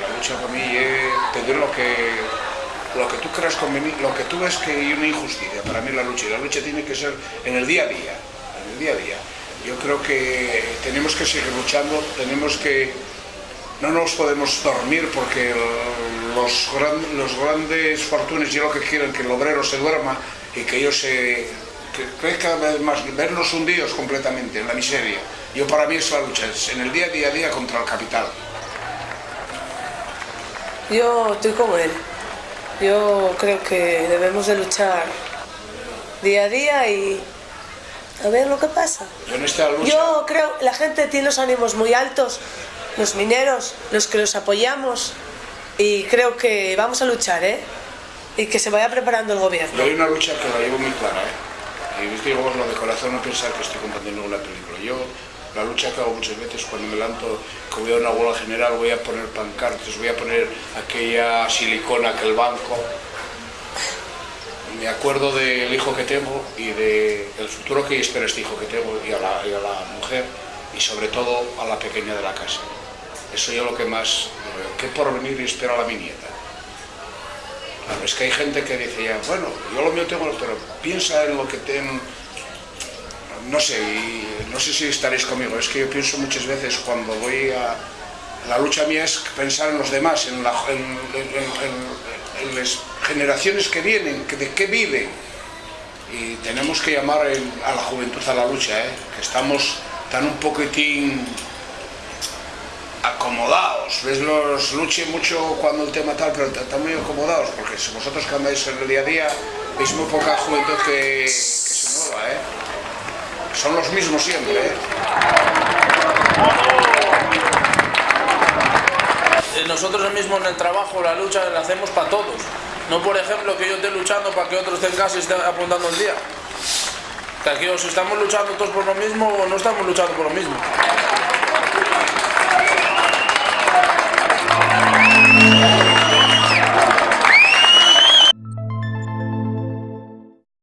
La lucha para mí es pedir lo que, lo que tú creas conveniente, lo que tú ves que hay una injusticia. Para mí la lucha, y la lucha tiene que ser en el día a día, en el día a día. Yo creo que tenemos que seguir luchando, tenemos que... No nos podemos dormir porque los, gran- los grandes fortunes ya lo que quieren que el obrero se duerma y que ellos se que crezca cada vez más, vernos hundidos completamente en la miseria. Yo para mí es la lucha, es en el día a día, día contra el capital. Yo estoy como él. Yo creo que debemos de luchar día a día y a ver lo que pasa. Yo en esta lucha... Yo creo, la gente tiene los ánimos muy altos, los mineros, los que los apoyamos, y creo que vamos a luchar, ¿eh? Y que se vaya preparando el gobierno. Yo hay una lucha que la llevo muy clara, ¿eh? Y os digo lo de corazón, no pensar que estoy contando ninguna película. Yo, la lucha que hago muchas veces cuando me levanto, que voy a una huelga general, voy a poner pancartas, voy a poner aquella silicona, aquel banco. Me acuerdo del hijo que tengo y del futuro que espera este hijo que tengo y a, la, mujer y sobre todo a la pequeña de la casa. Eso yo lo que más, ¿qué porvenir espera la mi nieta? Es que hay gente que dice ya, bueno, yo lo mío tengo, pero piensa en lo que ten... No sé, no sé si estaréis conmigo, es que yo pienso muchas veces cuando voy a... La lucha mía es pensar en los demás, en, la- en- en- las generaciones que vienen, que de qué viven. Y tenemos que llamar a la juventud a la lucha, ¿eh? que estamos tan un poquitín acomodados. ¿Ves? Los luche mucho cuando el tema tal, pero están muy acomodados, porque si vosotros que andáis en el día a día, veis muy poca juventud que, se mueva, ¿eh? Son los mismos siempre, ¿eh? Eh, Nosotros mismos en el trabajo, la lucha la hacemos para todos. No, por ejemplo, que yo esté luchando para que otros estén y estén apuntando el día. Que aquí o si estamos luchando todos por lo mismo o no estamos luchando por lo mismo.